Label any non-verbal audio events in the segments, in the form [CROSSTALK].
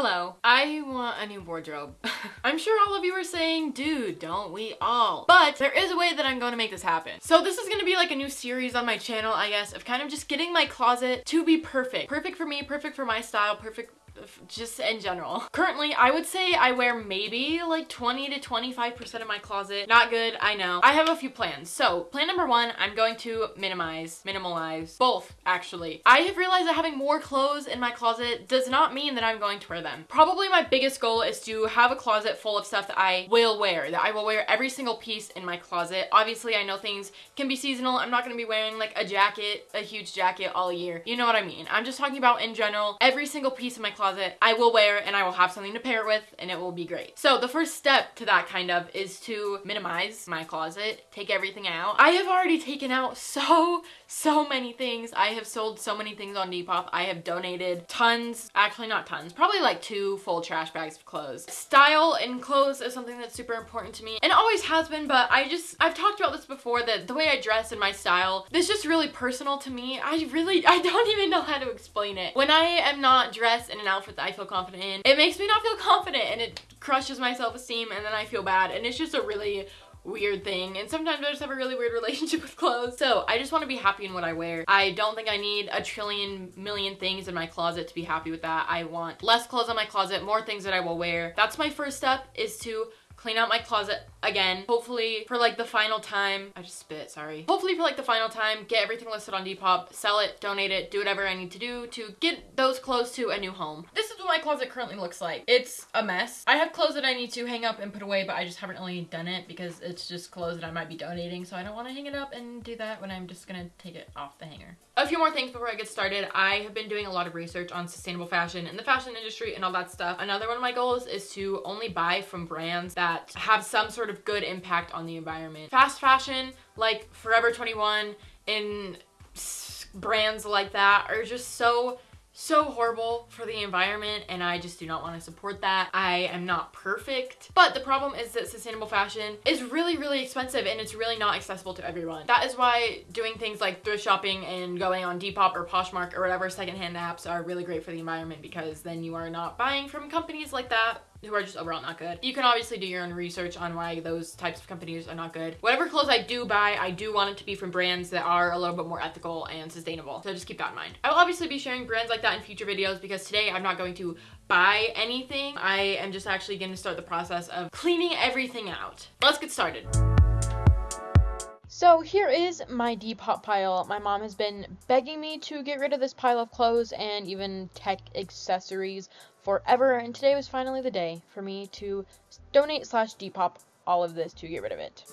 Hello. I want a new wardrobe. [LAUGHS] I'm sure all of you are saying, dude, don't we all? But there is a way that I'm going to make this happen. So this is going to be like a new series on my channel, I guess, of kind of just getting my closet to be perfect. Perfect for me, perfect for my style, perfect just in general. Currently, I would say I wear maybe like 20 to 25% of my closet. Not good, I know. I have a few plans. So plan number one, I'm going to minimize, minimalize, both actually. I have realized that having more clothes in my closet does not mean that I'm going to wear them. Probably my biggest goal is to have a closet full of stuff that I will wear, that I will wear every single piece in my closet. Obviously, I know things can be seasonal. I'm not to be wearing like a jacket, a huge jacket all year. You know what I mean? I'm just talking about in general, every single piece in my closet closet I will wear and I will have something to pair it with and it will be great. So the first step to that kind of is to minimize my closet, take everything out. I have already taken out so, so many things. I have sold so many things on Depop. I have donated tons, actually not tons, probably like two full trash bags of clothes. Style in clothes is something that's super important to me and always has been, but I just, I've talked about this before that the way I dress and my style, this is just really personal to me. I really, I don't even know how to explain it. When I am not dressed in an outfit that I feel confident in, it makes me not feel confident and it crushes my self-esteem and then I feel bad and it's just a really weird thing and sometimes I just have a really weird [LAUGHS] relationship with clothes. So I just want to be happy in what I wear. I don't think I need a trillion million things in my closet to be happy with that. I want less clothes in my closet, more things that I will wear. That's my first step is to clean out my closet again. Hopefully for like the final time, I just spit, sorry. Hopefully for like the final time, get everything listed on Depop, sell it, donate it, do whatever I need to do to get those clothes to a new home. This is what my closet currently looks like. It's a mess. I have clothes that I need to hang up and put away, but I just haven't really done it because it's just clothes that I might be donating, so I don't want to hang it up and do that when I'm just gonna take it off the hanger. A few more things before I get started. I have been doing a lot of research on sustainable fashion and the fashion industry and all that stuff. Another one of my goals is to only buy from brands that have some sort of good impact on the environment. Fast fashion, like Forever 21 and brands like that are just so so horrible for the environment and I just do not want to support that. I am not perfect, but the problem is that sustainable fashion is really, really expensive and it's really not accessible to everyone. That is why doing things like thrift shopping and going on Depop or Poshmark or whatever secondhand apps are really great for the environment because then you are not buying from companies like that who are just overall not good. You can obviously do your own research on why those types of companies are not good. Whatever clothes I do buy, I do want it to be from brands that are a little bit more ethical and sustainable. So just keep that in mind. I will obviously be sharing brands like that in future videos because today I'm not going to buy anything. I am just actually going to start the process of cleaning everything out. Let's get started. So here is my Depop pile. My mom has been begging me to get rid of this pile of clothes and even tech accessories forever, and today was finally the day for me to donate slash depop all of this to get rid of it.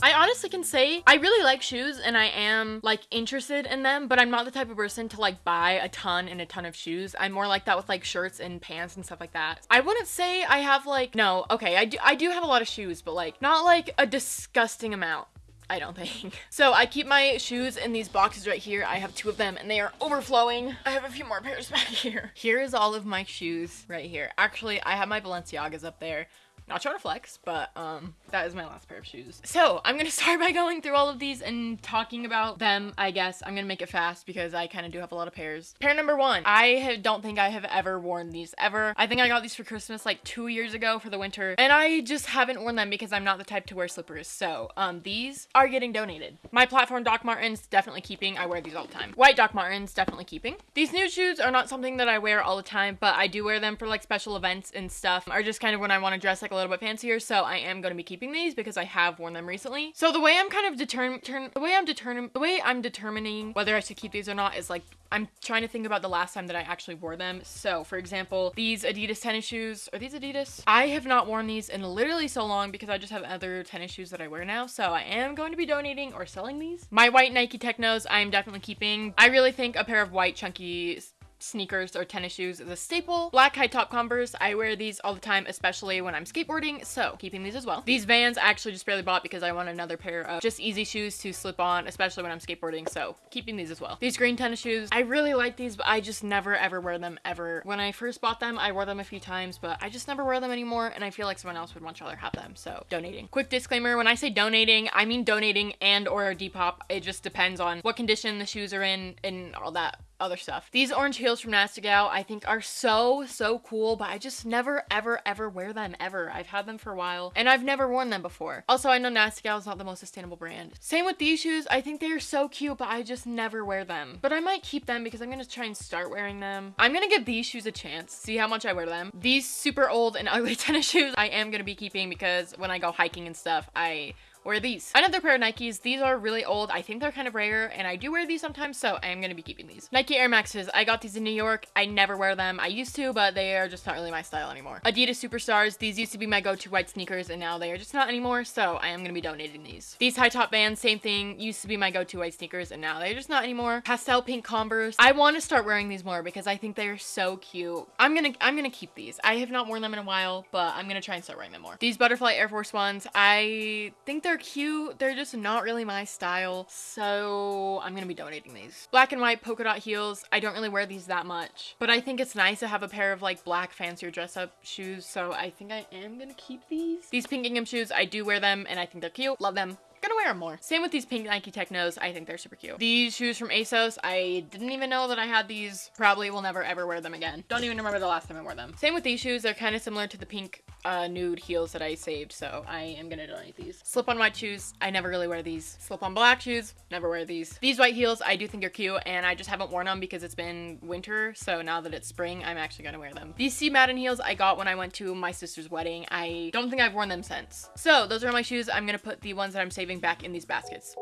I honestly can say I really like shoes and I am like interested in them, but I'm not the type of person to like buy a ton and a ton of shoes. I'm more like that with like shirts and pants and stuff like that. I wouldn't say I have like, no, okay, I do, I do have a lot of shoes, but like not like a disgusting amount. I don't think. [LAUGHS] So I keep my shoes in these boxes right here. I have two of them and they are overflowing. I have a few more pairs [LAUGHS] back here. Here is all of my shoes right here. Actually, I have my Balenciagas up there. Not trying to flex, but um, that is my last pair of shoes. So I'm gonna [LAUGHS] start by going through all of these and talking about them, I guess. I'm gonna make it fast because I kind of do have a lot of pairs. Pair number one, I don't think I have ever worn these ever. I think I got these for Christmas like two years ago for the winter and I just haven't worn them because I'm not the type to wear slippers. So um, these are getting donated. My platform Doc Martens definitely keeping. I wear these all the time. White Doc Martens definitely keeping. These new shoes are not something that I wear all the time, but I do wear them for like special events and stuff or just kind of when I want to dress like a little bit fancier. So I am to be keeping these because I have worn them recently. So the way I'm kind of determined, the way I'm determined, the way I'm determining whether I should keep these or not is like I'm trying to think about the last time that I actually wore them. So for example, these Adidas tennis shoes, are these Adidas? I have not worn these in literally so long because I just have other tennis shoes that I wear now. So I am going to be donating or selling these. My white Nike Teknos, I am definitely keeping. I really think a pair of white chunky sneakers or tennis shoes is a staple. Black high top Converse, I wear these all the time, especially when I'm skateboarding, so keeping these as well. These Vans I actually just barely bought because I want another pair of just easy shoes to slip on, especially when I'm skateboarding, so keeping these as well. These green tennis shoes, I really like these, but I just never ever wear them ever. When I first bought them, I wore them a few times, but I just never wear them anymore, and I feel like someone else would much rather have them, so donating. Quick disclaimer, when I say donating, I mean donating and or Depop. It just depends on what condition the shoes are in and all that other stuff. These orange heels from Nasty Gal I think are so, so cool, but I just never, ever, ever wear them ever. I've had them for a while and I've never worn them before. Also, I know Nasty Gal is not the most sustainable brand. Same with these shoes. I think they are so cute, but I just never wear them. But I might keep them because I'm gonna try and start wearing them. I'm gonna give these shoes a chance, see how much I wear them. These super old and [LAUGHS] ugly tennis shoes I am gonna be keeping because when I go hiking and stuff, I wear these. Another pair of Nikes. These are really old. I think they're kind of rare and I do wear these sometimes, so I am going to be keeping these. Nike Air Maxes. I got these in New York. I never wear them. I used to, but they are just not really my style anymore. Adidas Superstars. These used to be my go-to white sneakers and now they are just not anymore, so I am going to be donating these. These high top Vans, same thing. Used to be my go-to white sneakers and now they're just not anymore. Pastel pink Converse. I want to start wearing these more because I think they are so cute. I'm going to I'm going to keep these. I have not worn them in a while, but I'm going to try and start wearing them more. These butterfly Air Force Ones. I think they're cute. They're just not really my style. So I'm gonna be donating these. Black and white polka dot heels. I don't really wear these that much, but I think it's nice to have a pair of like black fancier dress up shoes. So I think I am gonna keep these. These pink gingham shoes, I do wear them and I think they're cute. Love them wear them more. Same with these pink Nike Teknos. I think they're super cute. These shoes from ASOS, I didn't even know that I had these. Probably will never ever wear them again. Don't even remember the last time I wore them. Same with these shoes. They're kind of similar to the pink uh, nude heels that I saved, so I am gonna donate these. Slip-on white shoes. I never really wear these. Slip-on black shoes. Never wear these. These white heels, I do think are cute, and I just haven't worn them because it's been winter, so now that it's spring, I'm actually gonna wear them. These Steve Madden heels I got when I went to my sister's wedding. I don't think I've worn them since. So those are my shoes. I'm gonna put the ones that I'm saving back in these baskets baskets.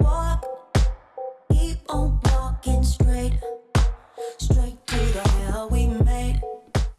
Walk, keep on walking straight, straight to the hell we made.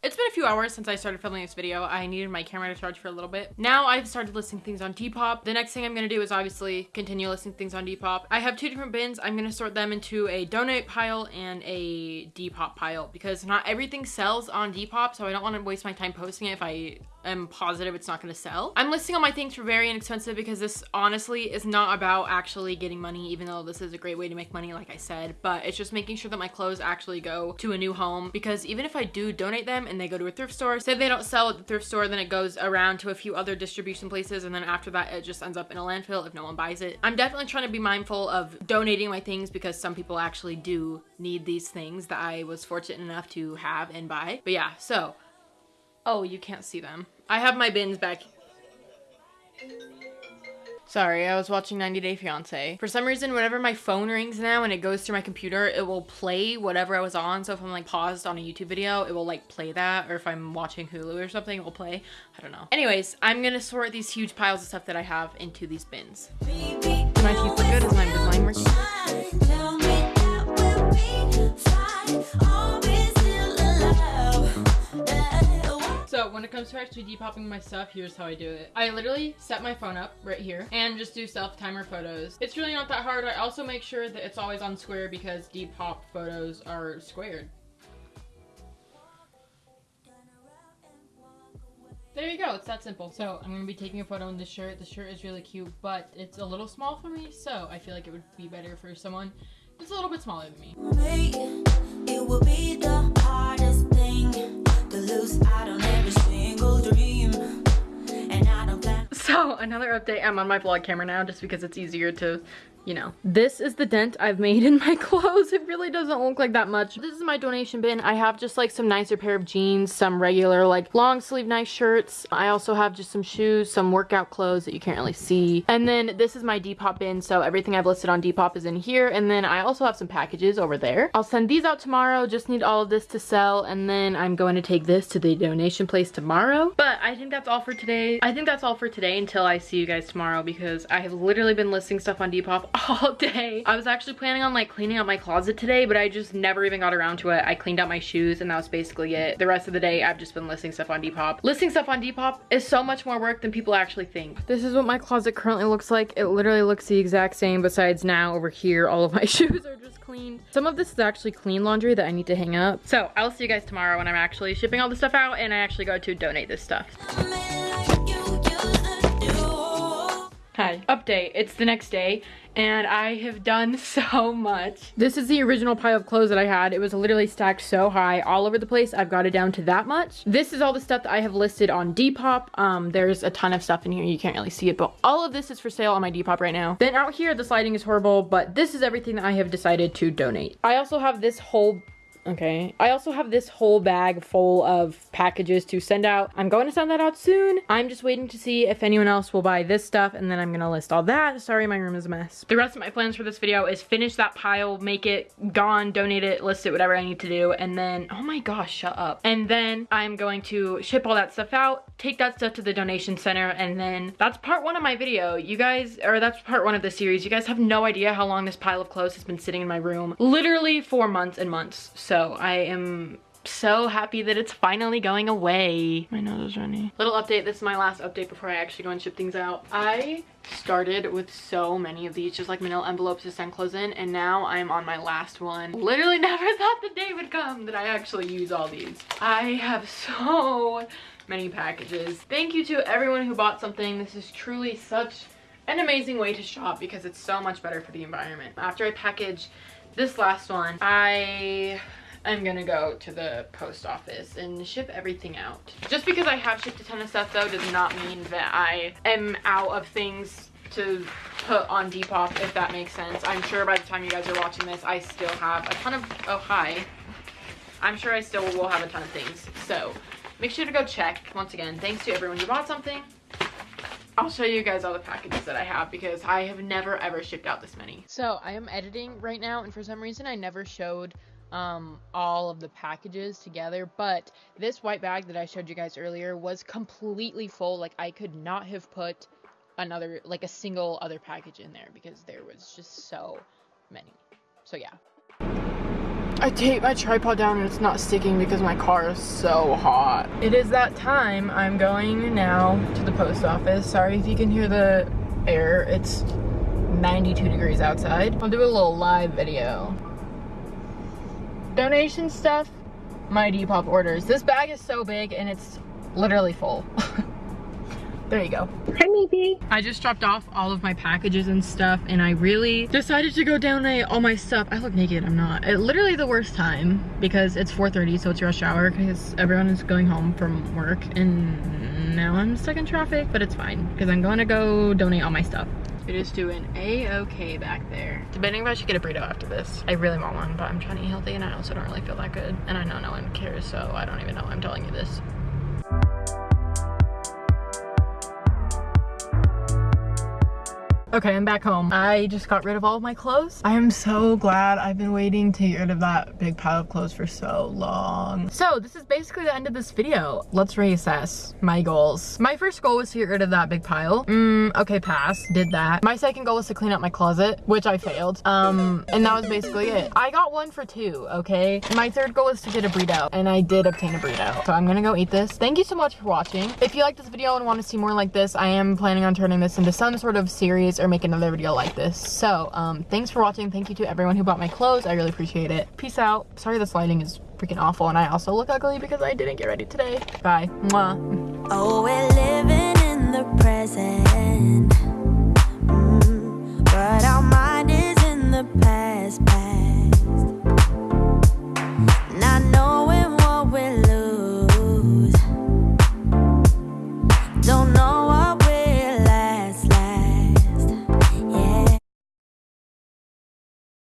It's been a few hours since I started filming this video. I needed my camera to charge for a little bit. Now I've started listing things on Depop. The next thing I'm gonna do is obviously continue listing things on Depop. I have two different bins. I'm gonna sort them into a donate pile and a Depop pile because not everything sells on Depop, so I don't wanna waste my time posting it if I am positive it's not going to sell. I'm listing all my things for very inexpensive because this honestly is not about actually getting money, even though this is a great way to make money, like I said, but it's just making sure that my clothes actually go to a new home because even if I do donate them and they go to a thrift store, say they don't sell at the thrift store, then it goes around to a few other distribution places and then after that it just ends up in a landfill if no one buys it. I'm definitely trying to be mindful of donating my things because some people actually do need these things that I was fortunate enough to have and buy. But yeah, so Oh, you can't see them. I have my bins back. Sorry, I was watching 90 Day Fiancé. For some reason, whenever my phone rings now and it goes through my computer, it will play whatever I was on. So if I'm like paused on a YouTube video, it will like play that. Or if I'm watching Hulu or something, it will play. I don't know. Anyways, I'm gonna sort these huge piles of stuff that I have into these bins. my teeth look good? Is my Invisalign working? So when it comes to actually depopping my stuff, here's how I do it. I literally set my phone up right here and just do self timer photos. It's really not that hard. I also make sure that it's always on square because depop photos are squared. There you go, it's that simple. So I'm gonna be taking a photo in this shirt. The shirt is really cute, but it's a little small for me, so I feel like it would be better for someone it's a little bit smaller than me. It will be the hardest thing to lose out on another update, I'm on my vlog camera now just because it's easier to you know. This is the dent I've made in my [LAUGHS] clothes. It really doesn't look like that much. This is my donation bin. I have just like some nicer pair of jeans, some regular like long sleeve nice shirts. I also have just some shoes, some workout clothes that you can't really see. And then this is my Depop bin. So everything I've listed on Depop is in here. And then I also have some packages over there. I'll send these out tomorrow. Just need all of this to sell. And then I'm going to take this to the donation place tomorrow. But I think that's all for today. I think that's all for today until I see you guys tomorrow because I have literally been listing stuff on Depop [LAUGHS] all day. I was actually planning on like cleaning out my closet today, but I just never even got around to it. I cleaned out my shoes and that was basically it. The rest of the day, I've just been listing stuff on Depop. Listing stuff on Depop is so much more work than people actually think. This is what my closet currently looks like. It literally looks the exact same besides now over here, all of my [LAUGHS] shoes are just cleaned. Some of this is actually clean laundry that I need to hang up. So I'll see you guys tomorrow when I'm actually shipping all the stuff out and I actually go to donate this stuff. Hi. Update. It's the next day and I have done [LAUGHS] so much. This is the original pile of clothes that I had. It was literally stacked so high all over the place. I've got it down to that much. This is all the stuff that I have listed on Depop. Um, there's a ton of stuff in here. You can't really see it, but all of this is for sale on my Depop right now. Then out here, the sliding is horrible, but this is everything that I have decided to donate. I also have this whole Okay. I also have this whole bag full of packages to send out. I'm going to send that out soon. I'm just waiting to see if anyone else will buy this stuff and then I'm gonna list all that. Sorry, my room is a mess. The rest of my plans for this video is finish that pile, make it gone, donate it, list it, whatever I need to do. And then, oh my gosh, shut up. And then I'm going to ship all that stuff out, take that stuff to the donation center, and then that's part one of my video. You guys, or that's part one of the series. You guys have no idea how long this pile of clothes has been sitting in my room. Literally for months and months. So so I am so happy that it's finally going away. My nose is running. Little update, this is my last update before I actually go and ship things out. I started with so many of these, just like manila envelopes to send clothes in, and now I'm on my last one. Literally [LAUGHS] never thought the day would come that I actually use all these. I have so many packages. Thank you to everyone who bought something. This is truly such an amazing way to shop because it's so much better for the environment. After I package this last one, I I'm gonna go to the post office and ship everything out. Just because I have shipped a ton of stuff though does not mean that I am out of things to put on Depop, if that makes sense. I'm sure by the time you guys are watching this, I still have a ton of, oh hi. I'm sure I still will have a ton of things. So make sure to go check. Once again, thanks to everyone who bought something. I'll show you guys all the packages that I have because I have never ever shipped out this many. So I am editing right now and for some reason I never showed um, all of the packages together, but this white bag that I showed you guys earlier was completely full. Like, I could not have put another, like, a single other package in there because there was just so many. So, yeah. I take my tripod down and it's not sticking because my car is so hot. It is that time. I'm going now to the post office. Sorry if you can hear the air. It's 92 degrees outside. I'll do a little live video donation stuff, my Depop orders. This bag is so big and it's literally full. [LAUGHS] there you go. Hi, maybe. I just dropped off all of my packages and stuff and I really decided to go donate all my stuff. I look naked, I'm not. It, literally the worst time because it's 4.30 so it's rush hour because everyone is going home from work and now I'm stuck in traffic, but it's fine because I'm going to go donate all my stuff. It is doing a-okay back there. Debating if I should get a burrito after this. I really want one, but I'm trying to eat healthy and I also don't really feel that good. And I know no one cares, so I don't even know I'm telling you this. Okay, I'm back home. I just got rid of all of my clothes. I am so glad I've been waiting to get rid of that big pile of clothes for so long. So this is basically the end of this video. Let's reassess my goals. My first goal was to get rid of that big pile. Mm, okay, pass. Did that. My second goal was to clean up my closet, which I failed. Um, and that was basically it. I got one for two, okay? My third goal was to get a burrito, and I did obtain a burrito. So I'm gonna go eat this. Thank you so much for watching. If you like this video and want to see more like this, I am planning on turning this into some sort of series or make another video like this. So um, thanks for watching. Thank you to everyone who bought my clothes. I really appreciate it. Peace out. Sorry this lighting is freaking awful and I also look ugly because I didn't get ready today. Bye. Mwah. Oh, we're living in the present.